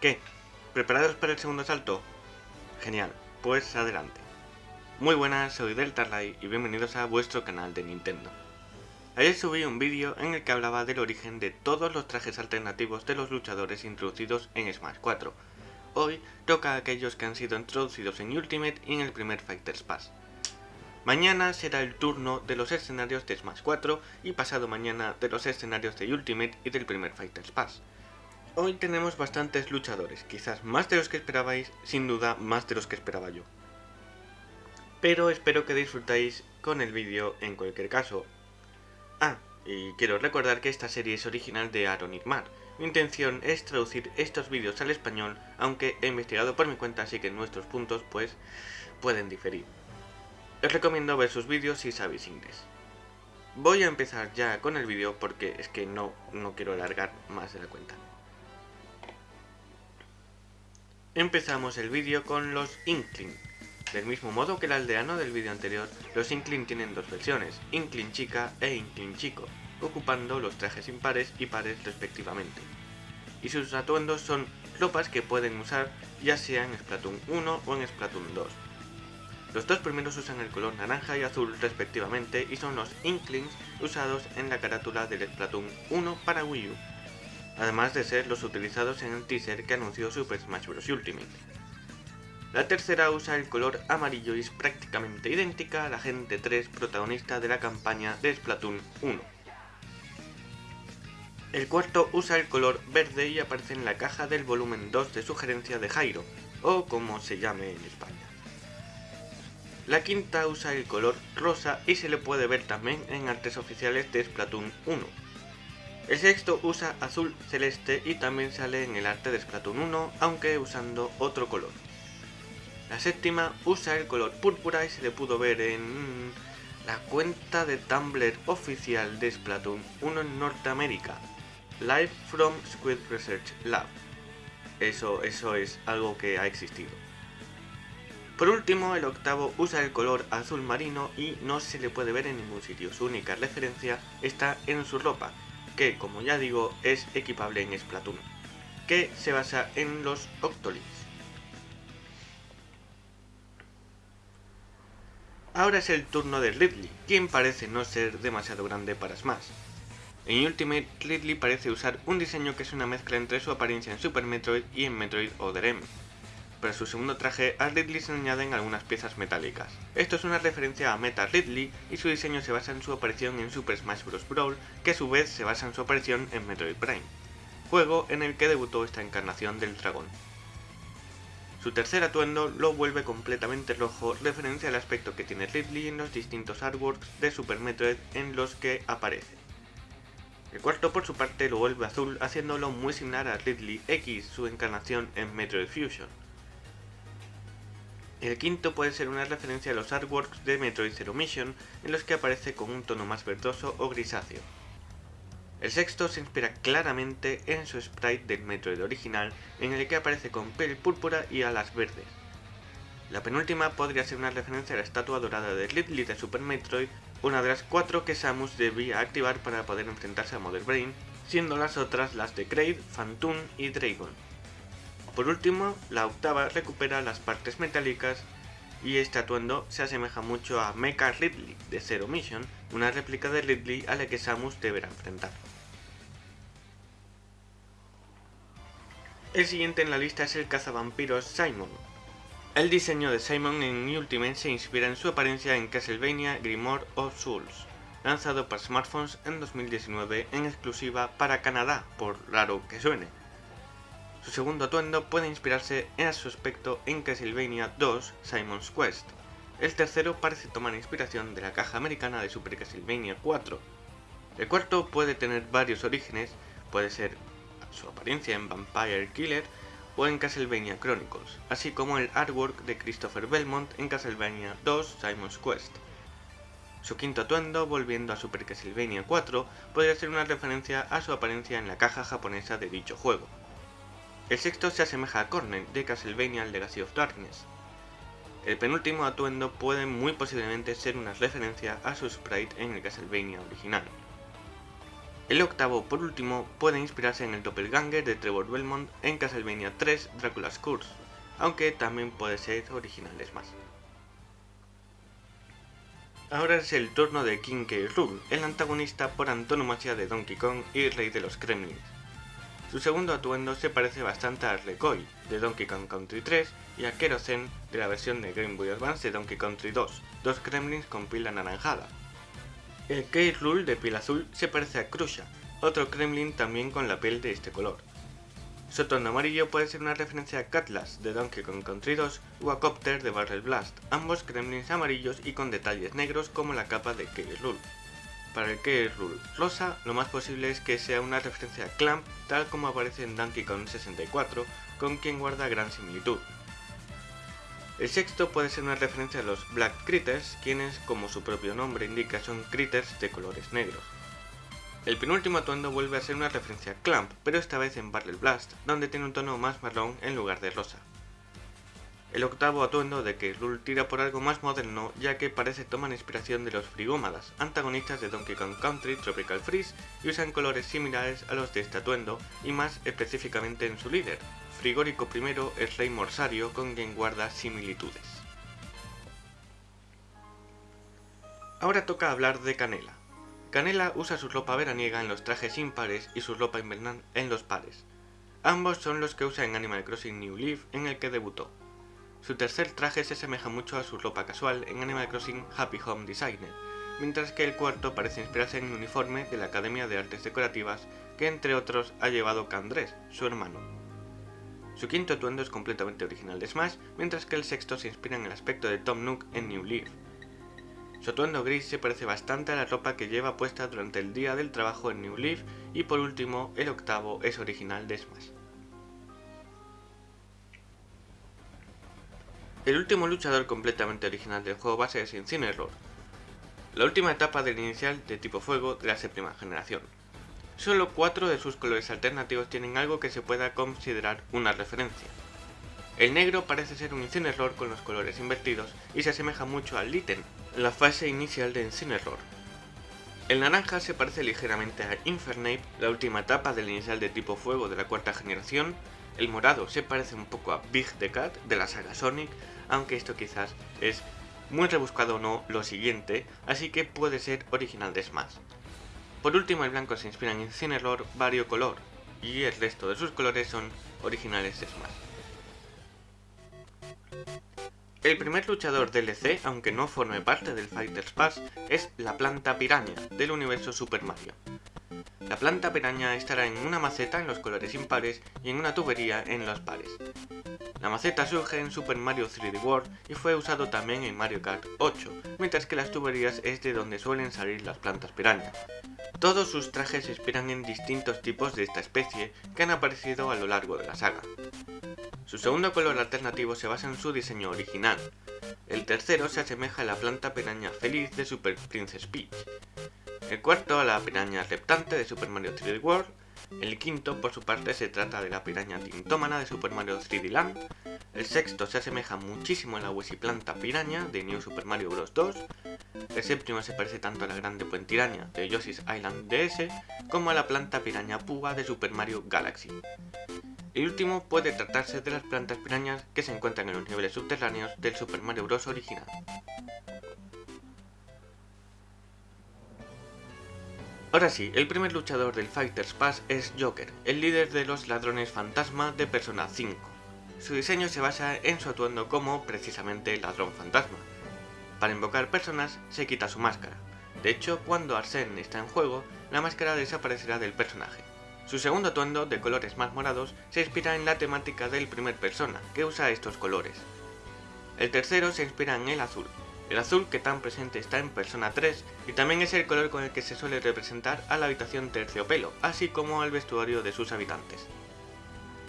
¿Qué? ¿Preparados para el segundo salto? Genial, pues adelante. Muy buenas, soy Deltarlight y bienvenidos a vuestro canal de Nintendo. Ayer subí un vídeo en el que hablaba del origen de todos los trajes alternativos de los luchadores introducidos en Smash 4. Hoy toca a aquellos que han sido introducidos en Ultimate y en el primer Fighters Pass. Mañana será el turno de los escenarios de Smash 4 y pasado mañana de los escenarios de Ultimate y del primer Fighters Pass. Hoy tenemos bastantes luchadores, quizás más de los que esperabais, sin duda más de los que esperaba yo. Pero espero que disfrutáis con el vídeo en cualquier caso. Ah, y quiero recordar que esta serie es original de Aaron Irmar. Mi intención es traducir estos vídeos al español, aunque he investigado por mi cuenta así que nuestros puntos pues pueden diferir. Os recomiendo ver sus vídeos si sabéis inglés. Voy a empezar ya con el vídeo porque es que no, no quiero alargar más de la cuenta. Empezamos el vídeo con los Inkling. Del mismo modo que el aldeano del vídeo anterior, los Inkling tienen dos versiones, Inkling chica e Inkling chico, ocupando los trajes impares y pares respectivamente. Y sus atuendos son ropas que pueden usar ya sea en Splatoon 1 o en Splatoon 2. Los dos primeros usan el color naranja y azul respectivamente y son los Inklings usados en la carátula del Splatoon 1 para Wii U además de ser los utilizados en el teaser que anunció Super Smash Bros. Ultimate. La tercera usa el color amarillo y es prácticamente idéntica a la Gente 3 protagonista de la campaña de Splatoon 1. El cuarto usa el color verde y aparece en la caja del volumen 2 de sugerencia de Jairo, o como se llame en España. La quinta usa el color rosa y se le puede ver también en artes oficiales de Splatoon 1, el sexto usa azul celeste y también sale en el arte de Splatoon 1, aunque usando otro color. La séptima usa el color púrpura y se le pudo ver en la cuenta de Tumblr oficial de Splatoon 1 en Norteamérica, Live from Squid Research Lab. Eso, eso es algo que ha existido. Por último, el octavo usa el color azul marino y no se le puede ver en ningún sitio. Su única referencia está en su ropa, que, como ya digo, es equipable en Splatoon, que se basa en los Octolings. Ahora es el turno de Ridley, quien parece no ser demasiado grande para Smash. En Ultimate, Ridley parece usar un diseño que es una mezcla entre su apariencia en Super Metroid y en Metroid Other M, para su segundo traje, a Ridley se añaden algunas piezas metálicas. Esto es una referencia a Meta Ridley y su diseño se basa en su aparición en Super Smash Bros. Brawl, que a su vez se basa en su aparición en Metroid Prime, juego en el que debutó esta encarnación del dragón. Su tercer atuendo lo vuelve completamente rojo, referencia al aspecto que tiene Ridley en los distintos artworks de Super Metroid en los que aparece. El cuarto por su parte lo vuelve azul, haciéndolo muy similar a Ridley X, su encarnación en Metroid Fusion. El quinto puede ser una referencia a los artworks de Metroid Zero Mission, en los que aparece con un tono más verdoso o grisáceo. El sexto se inspira claramente en su sprite del Metroid original, en el que aparece con piel púrpura y alas verdes. La penúltima podría ser una referencia a la estatua dorada de Ridley de Super Metroid, una de las cuatro que Samus debía activar para poder enfrentarse a Mother Brain, siendo las otras las de Kraid, Phantoon y Dragon. Por último, la octava recupera las partes metálicas y este atuendo se asemeja mucho a Mecha Ridley de Zero Mission, una réplica de Ridley a la que Samus deberá enfrentar. El siguiente en la lista es el cazavampiros Simon. El diseño de Simon en Ultimate se inspira en su apariencia en Castlevania Grimoire of Souls, lanzado para smartphones en 2019 en exclusiva para Canadá, por raro que suene. Su segundo atuendo puede inspirarse en su aspecto en Castlevania 2 Simon's Quest. El tercero parece tomar inspiración de la caja americana de Super Castlevania 4. El cuarto puede tener varios orígenes, puede ser su apariencia en Vampire Killer o en Castlevania Chronicles, así como el artwork de Christopher Belmont en Castlevania 2 Simon's Quest. Su quinto atuendo, volviendo a Super Castlevania 4, podría ser una referencia a su apariencia en la caja japonesa de dicho juego. El sexto se asemeja a Cornell de Castlevania Legacy of Darkness. El penúltimo atuendo puede muy posiblemente ser una referencia a su sprite en el Castlevania original. El octavo, por último, puede inspirarse en el doppelganger de Trevor Belmont en Castlevania 3 Dracula's Curse, aunque también puede ser originales más. Ahora es el turno de King K. Rool, el antagonista por antonomasia de Donkey Kong y rey de los Kremlins. Su segundo atuendo se parece bastante a Recoy de Donkey Kong Country 3 y a Kerozen de la versión de Game Boy Advance de Donkey Country 2, dos Kremlins con pila anaranjada. El K. Rule de piel azul se parece a Krusha, otro Kremlin también con la piel de este color. Su tono amarillo puede ser una referencia a Cutlass de Donkey Kong Country 2 o a Copter de Barrel Blast, ambos Kremlins amarillos y con detalles negros como la capa de K. Para el K. Rule rosa, lo más posible es que sea una referencia a Clamp tal como aparece en Donkey Kong 64, con quien guarda gran similitud. El sexto puede ser una referencia a los Black Critters, quienes, como su propio nombre indica, son critters de colores negros. El penúltimo atuendo vuelve a ser una referencia a Clamp, pero esta vez en Barrel Blast, donde tiene un tono más marrón en lugar de rosa. El octavo atuendo de que Rule tira por algo más moderno, ya que parece tomar inspiración de los Frigómadas, antagonistas de Donkey Kong Country Tropical Freeze, y usan colores similares a los de este atuendo, y más específicamente en su líder, Frigórico I es rey morsario con quien guarda similitudes. Ahora toca hablar de Canela. Canela usa su ropa veraniega en los trajes impares y su ropa invernal en los pares. Ambos son los que usa en Animal Crossing New Leaf en el que debutó. Su tercer traje se asemeja mucho a su ropa casual en Animal Crossing Happy Home Designer, mientras que el cuarto parece inspirarse en el uniforme de la Academia de Artes Decorativas que entre otros ha llevado Candrés, su hermano. Su quinto atuendo es completamente original de Smash, mientras que el sexto se inspira en el aspecto de Tom Nook en New Leaf. Su atuendo gris se parece bastante a la ropa que lleva puesta durante el día del trabajo en New Leaf y por último, el octavo es original de Smash. El último luchador completamente original del juego base es Incineroar, la última etapa del inicial de tipo fuego de la séptima generación. Solo cuatro de sus colores alternativos tienen algo que se pueda considerar una referencia. El negro parece ser un Incineroar con los colores invertidos y se asemeja mucho al Litten, la fase inicial de Incineroar. El naranja se parece ligeramente a Infernape, la última etapa del inicial de tipo fuego de la cuarta generación. El morado se parece un poco a Big the Cat de la saga Sonic, aunque esto quizás es muy rebuscado o no lo siguiente, así que puede ser original de Smash. Por último, el blanco se inspira en Incineroar variocolor, y el resto de sus colores son originales de Smash. El primer luchador DLC, aunque no forme parte del Fighter's Pass, es la planta piraña del universo Super Mario. La planta piraña estará en una maceta en los colores impares y en una tubería en los pares. La maceta surge en Super Mario 3D World y fue usado también en Mario Kart 8, mientras que las tuberías es de donde suelen salir las plantas piraña. Todos sus trajes se inspiran en distintos tipos de esta especie que han aparecido a lo largo de la saga. Su segundo color alternativo se basa en su diseño original. El tercero se asemeja a la planta piraña feliz de Super Princess Peach. El cuarto a la piraña reptante de Super Mario 3D World. El quinto, por su parte, se trata de la piraña tintómana de Super Mario 3D Land. El sexto se asemeja muchísimo a la planta piraña de New Super Mario Bros. 2. El séptimo se parece tanto a la grande puentiraña de Yoshi's Island DS como a la planta piraña púa de Super Mario Galaxy. El último puede tratarse de las plantas pirañas que se encuentran en los niveles subterráneos del Super Mario Bros. original. Ahora sí, el primer luchador del Fighter's Pass es Joker, el líder de los ladrones fantasma de Persona 5. Su diseño se basa en su atuendo como, precisamente, ladrón fantasma, para invocar personas se quita su máscara. De hecho, cuando Arsene está en juego, la máscara desaparecerá del personaje. Su segundo atuendo, de colores más morados, se inspira en la temática del primer persona, que usa estos colores. El tercero se inspira en el azul, el azul que tan presente está en Persona 3 y también es el color con el que se suele representar a la habitación terciopelo, así como al vestuario de sus habitantes.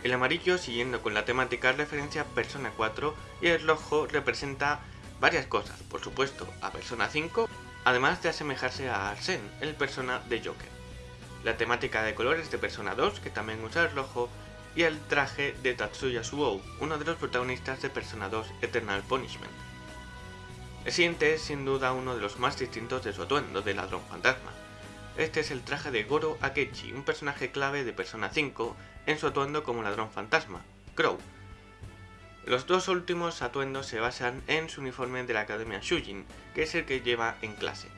El amarillo, siguiendo con la temática, referencia a Persona 4 y el rojo representa varias cosas, por supuesto, a Persona 5, además de asemejarse a Arsene, el persona de Joker. La temática de colores de Persona 2, que también usa el rojo, y el traje de Tatsuya Suou, uno de los protagonistas de Persona 2 Eternal Punishment. El siguiente es sin duda uno de los más distintos de su atuendo de ladrón fantasma. este es el traje de Goro Akechi, un personaje clave de Persona 5 en su atuendo como ladrón fantasma, Crow. Los dos últimos atuendos se basan en su uniforme de la Academia Shujin, que es el que lleva en clase.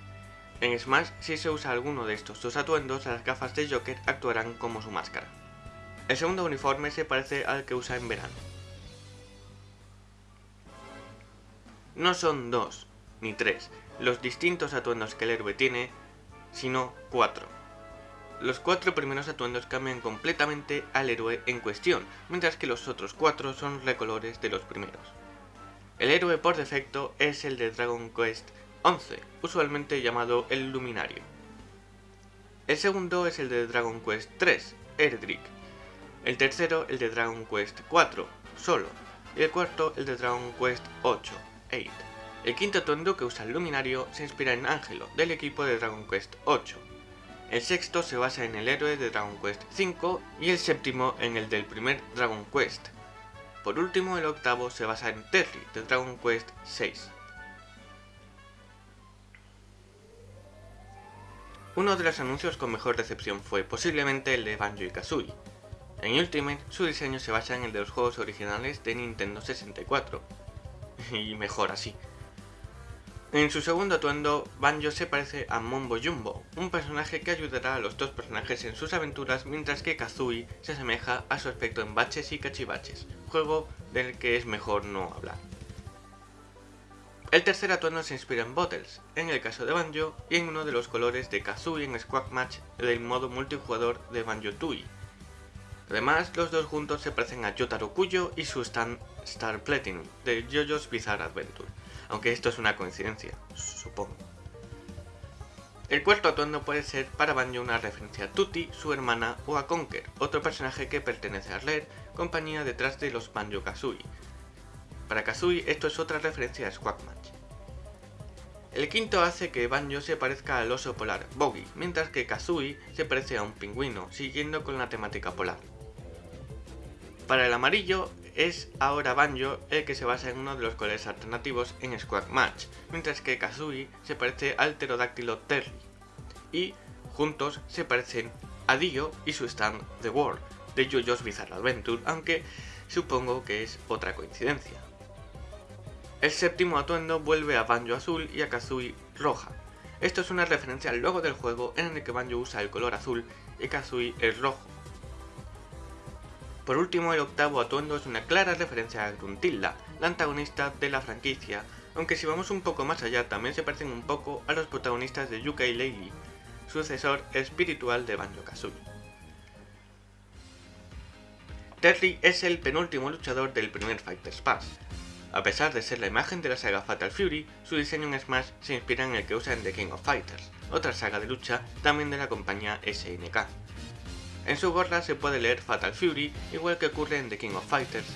En Smash, si se usa alguno de estos dos atuendos, las gafas de Joker actuarán como su máscara. El segundo uniforme se parece al que usa en verano. No son dos, ni tres, los distintos atuendos que el héroe tiene, sino cuatro. Los cuatro primeros atuendos cambian completamente al héroe en cuestión, mientras que los otros cuatro son recolores de los primeros. El héroe por defecto es el de Dragon Quest 11, usualmente llamado el Luminario. El segundo es el de Dragon Quest 3, Erdrick. El tercero el de Dragon Quest 4, Solo. Y el cuarto el de Dragon Quest 8, 8. El quinto atuendo que usa el Luminario se inspira en Ángelo, del equipo de Dragon Quest 8. El sexto se basa en el héroe de Dragon Quest 5 y el séptimo en el del primer Dragon Quest. Por último, el octavo se basa en Terry, de Dragon Quest 6. Uno de los anuncios con mejor recepción fue posiblemente el de Banjo y Kazooie. En Ultimate, su diseño se basa en el de los juegos originales de Nintendo 64. Y mejor así. En su segundo atuendo, Banjo se parece a Mombo Jumbo, un personaje que ayudará a los dos personajes en sus aventuras, mientras que Kazooie se asemeja a su aspecto en Baches y Cachivaches, juego del que es mejor no hablar. El tercer atuendo se inspira en Bottles, en el caso de Banjo, y en uno de los colores de Kazooie en Squawk Match del modo multijugador de Banjo-Tooie. Además, los dos juntos se parecen a Yotaro Kuyo y su stand Star Platinum, de JoJo's Bizarre Adventure, aunque esto es una coincidencia, supongo. El cuarto atuendo puede ser para Banjo una referencia a Tutti, su hermana, o a Conker, otro personaje que pertenece a Rare, compañía detrás de los Banjo-Kazooie, para Kazooie esto es otra referencia a Squawk Match. El quinto hace que Banjo se parezca al oso polar, Boggy, mientras que Kazooie se parece a un pingüino, siguiendo con la temática polar. Para el amarillo es ahora Banjo el que se basa en uno de los colores alternativos en Squawk Match, mientras que Kazooie se parece al pterodáctilo Terry. Y juntos se parecen a Dio y su stand The World, de JoJo's Bizarre Adventure, aunque supongo que es otra coincidencia. El séptimo atuendo vuelve a Banjo azul y a Kazooie roja. Esto es una referencia al logo del juego en el que Banjo usa el color azul y Kazooie el rojo. Por último, el octavo atuendo es una clara referencia a Gruntilda, la antagonista de la franquicia, aunque si vamos un poco más allá también se parecen un poco a los protagonistas de Yuka y sucesor espiritual de Banjo-Kazooie. Terry es el penúltimo luchador del primer Fighter's Pass, a pesar de ser la imagen de la saga Fatal Fury, su diseño en Smash se inspira en el que usa en The King of Fighters, otra saga de lucha también de la compañía SNK. En su gorra se puede leer Fatal Fury, igual que ocurre en The King of Fighters.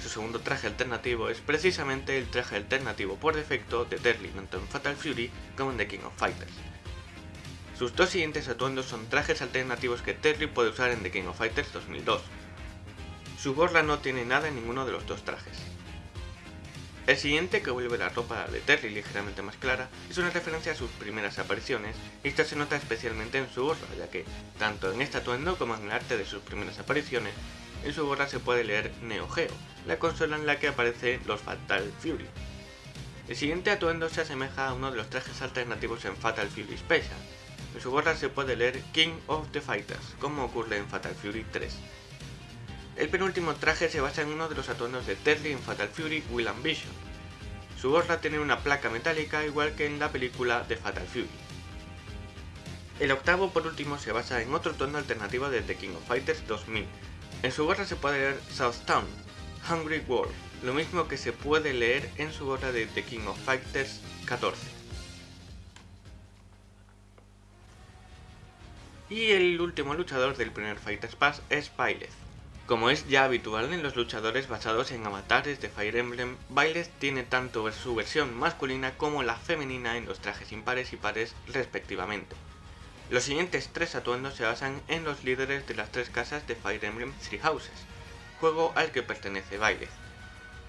Su segundo traje alternativo es precisamente el traje alternativo por defecto de Terry tanto en Fatal Fury como en The King of Fighters. Sus dos siguientes atuendos son trajes alternativos que Terry puede usar en The King of Fighters 2002. Su gorra no tiene nada en ninguno de los dos trajes. El siguiente, que vuelve la ropa de Terry ligeramente más clara, es una referencia a sus primeras apariciones, y esto se nota especialmente en su gorra, ya que, tanto en este atuendo como en el arte de sus primeras apariciones, en su gorra se puede leer Neo Geo, la consola en la que aparece los Fatal Fury. El siguiente atuendo se asemeja a uno de los trajes alternativos en Fatal Fury Special. En su gorra se puede leer King of the Fighters, como ocurre en Fatal Fury 3. El penúltimo traje se basa en uno de los atuendos de Terry en Fatal Fury Will Ambition. Su gorra tiene una placa metálica igual que en la película de Fatal Fury. El octavo por último se basa en otro atuendo alternativo de The King of Fighters 2000. En su gorra se puede leer Southtown, Hungry World, lo mismo que se puede leer en su gorra de The King of Fighters 14. Y el último luchador del primer Fighters Pass es Byleth. Como es ya habitual en los luchadores basados en avatares de Fire Emblem, Byleth tiene tanto su versión masculina como la femenina en los trajes impares y pares respectivamente. Los siguientes tres atuendos se basan en los líderes de las tres casas de Fire Emblem Three Houses, juego al que pertenece Byleth.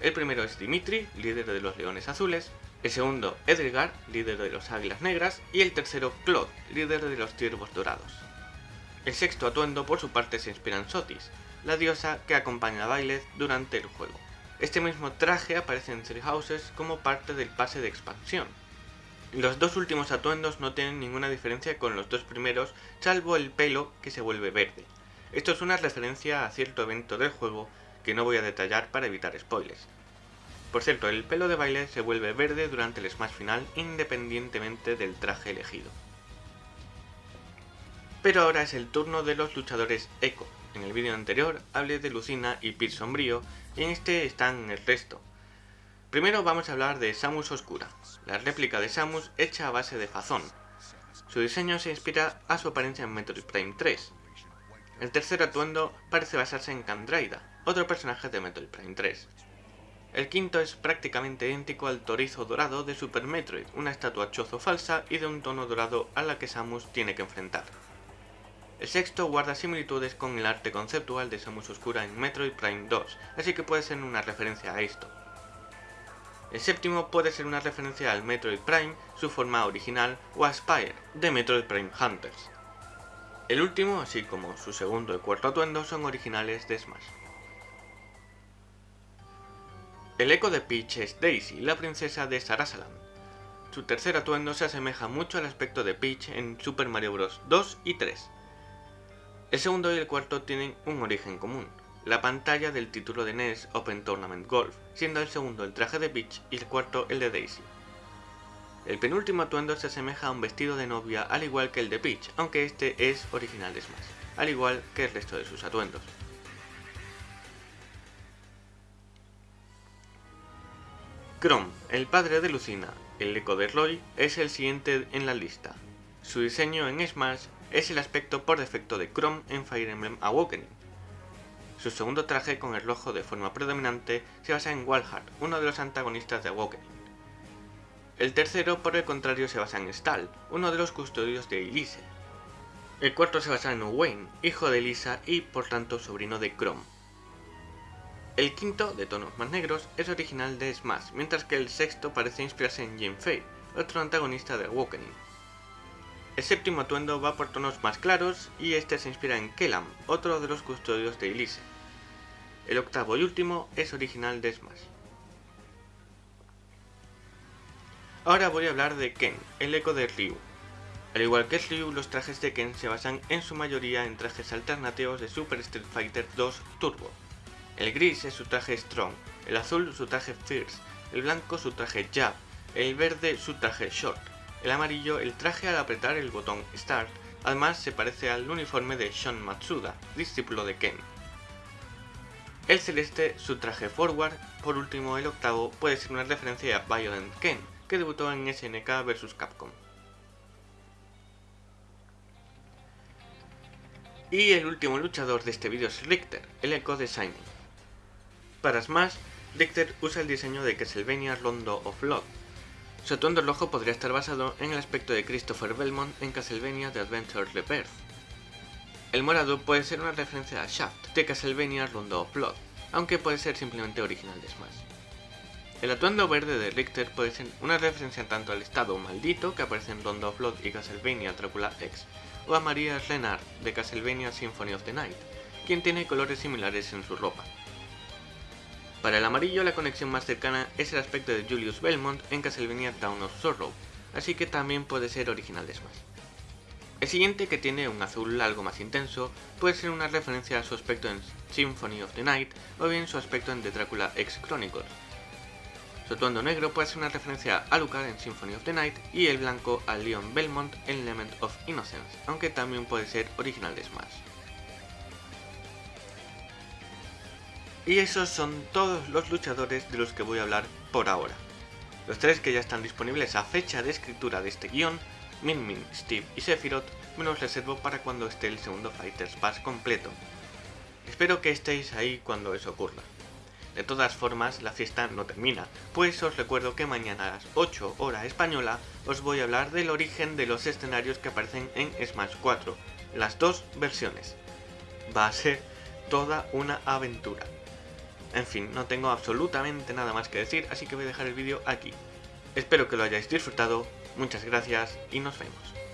El primero es Dimitri, líder de los Leones Azules, el segundo Edgar, líder de los Águilas Negras, y el tercero Claude, líder de los Ciervos Dorados. El sexto atuendo por su parte se inspira en Sotis, la diosa que acompaña a Bailes durante el juego. Este mismo traje aparece en Three Houses como parte del pase de expansión. Los dos últimos atuendos no tienen ninguna diferencia con los dos primeros, salvo el pelo que se vuelve verde. Esto es una referencia a cierto evento del juego que no voy a detallar para evitar spoilers. Por cierto, el pelo de baile se vuelve verde durante el smash final independientemente del traje elegido. Pero ahora es el turno de los luchadores Echo. En el vídeo anterior hablé de Lucina y Pit Sombrío y en este están el resto. Primero vamos a hablar de Samus Oscura, la réplica de Samus hecha a base de Fazón. Su diseño se inspira a su apariencia en Metroid Prime 3. El tercer atuendo parece basarse en Candraida, otro personaje de Metroid Prime 3. El quinto es prácticamente idéntico al torizo dorado de Super Metroid, una estatua chozo falsa y de un tono dorado a la que Samus tiene que enfrentar. El sexto guarda similitudes con el arte conceptual de Samus Oscura en Metroid Prime 2, así que puede ser una referencia a esto. El séptimo puede ser una referencia al Metroid Prime, su forma original, o a Spire, de Metroid Prime Hunters. El último, así como su segundo y cuarto atuendo, son originales de Smash. El eco de Peach es Daisy, la princesa de Sarasaland. Su tercer atuendo se asemeja mucho al aspecto de Peach en Super Mario Bros. 2 y 3. El segundo y el cuarto tienen un origen común, la pantalla del título de NES Open Tournament Golf, siendo el segundo el traje de Peach y el cuarto el de Daisy. El penúltimo atuendo se asemeja a un vestido de novia al igual que el de Peach, aunque este es original de Smash, al igual que el resto de sus atuendos. Chrome, el padre de Lucina, el eco de Roy, es el siguiente en la lista. Su diseño en Smash es el aspecto por defecto de Chrome en Fire Emblem Awakening. Su segundo traje con el rojo de forma predominante se basa en Walhart, uno de los antagonistas de Awakening. El tercero, por el contrario, se basa en Stall, uno de los custodios de Elise. El cuarto se basa en Owain, hijo de Elisa y por tanto sobrino de Chrome. El quinto, de tonos más negros, es original de Smash, mientras que el sexto parece inspirarse en Jim Fay, otro antagonista de Awakening. El séptimo atuendo va por tonos más claros y este se inspira en Kellam, otro de los custodios de Elise. El octavo y último es original de Smash. Ahora voy a hablar de Ken, el eco de Ryu. Al igual que Ryu, los trajes de Ken se basan en su mayoría en trajes alternativos de Super Street Fighter 2 Turbo, el gris es su traje Strong, el azul su traje Fierce, el blanco su traje Jab, el verde su traje Short, el amarillo el traje al apretar el botón Start, además se parece al uniforme de Shon Matsuda, discípulo de Ken. El celeste su traje Forward, por último el octavo puede ser una referencia a Violent Ken, que debutó en SNK vs Capcom. Y el último luchador de este vídeo es Richter, el eco de Simon. Para Smash, Richter usa el diseño de Castlevania Rondo of Blood. Su atuendo rojo podría estar basado en el aspecto de Christopher Belmont en Castlevania The Adventure Rebirth. El morado puede ser una referencia a Shaft de Castlevania Rondo of Blood, aunque puede ser simplemente original de Smash. El atuendo verde de Richter puede ser una referencia tanto al estado maldito que aparece en Rondo of Blood y Castlevania Dracula X, o a Maria Renard de Castlevania Symphony of the Night, quien tiene colores similares en su ropa. Para el amarillo la conexión más cercana es el aspecto de Julius Belmont en Castlevania Town of Sorrow, así que también puede ser original de Smash. El siguiente, que tiene un azul algo más intenso, puede ser una referencia a su aspecto en Symphony of the Night o bien su aspecto en The Dracula X Chronicles. Su atuendo negro puede ser una referencia a Lucar en Symphony of the Night y el blanco a Leon Belmont en Element of Innocence, aunque también puede ser original de Smash. Y esos son todos los luchadores de los que voy a hablar por ahora. Los tres que ya están disponibles a fecha de escritura de este guion, Min Min, Steve y Sephiroth, me los reservo para cuando esté el segundo Fighters Pass completo. Espero que estéis ahí cuando eso ocurra. De todas formas, la fiesta no termina, pues os recuerdo que mañana a las 8 hora española os voy a hablar del origen de los escenarios que aparecen en Smash 4, las dos versiones. Va a ser toda una aventura. En fin, no tengo absolutamente nada más que decir, así que voy a dejar el vídeo aquí. Espero que lo hayáis disfrutado, muchas gracias y nos vemos.